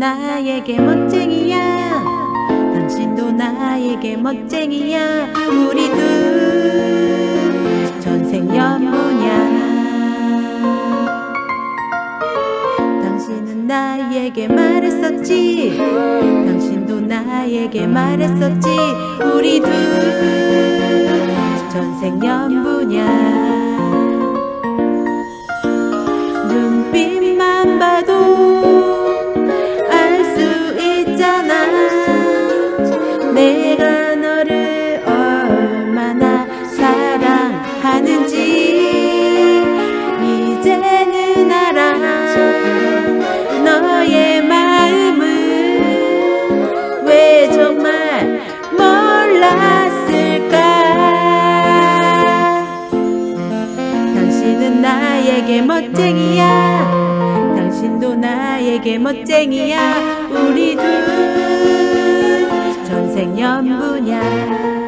나에게 멋쟁이야. 당신도 나에게 멋쟁이야. 우리 둘 전생 연분이야 당신은 나에게 말했었지. 당신도 나에게 말했었지. 우리 둘 전생 연분이야 내가 너를 얼마나 사랑하는지 이제는 알아. 너의 마음을 왜 정말 몰랐을까? 당신은 나에게 멋쟁이야. 당신도 나에게 멋쟁이야. 우리 둘 분야